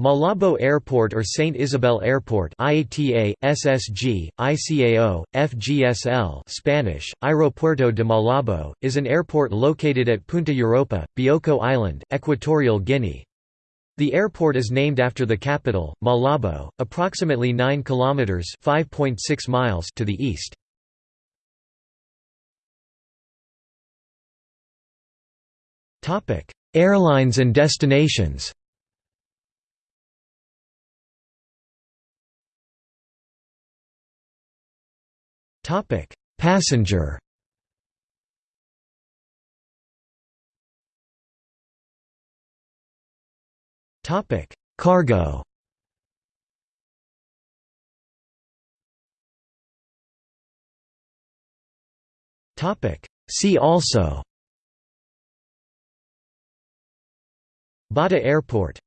Malabo Airport or Saint Isabel Airport IATA, SSG, ICAO, FGSL Spanish, Aeropuerto de Malabo, is an airport located at Punta Europa, Bioko Island, Equatorial Guinea. The airport is named after the capital, Malabo, approximately 9 kilometers (5.6 miles) to the east. Topic: Airlines and destinations. Topic: Passenger. Topic: Cargo. Topic: See also. Bata Airport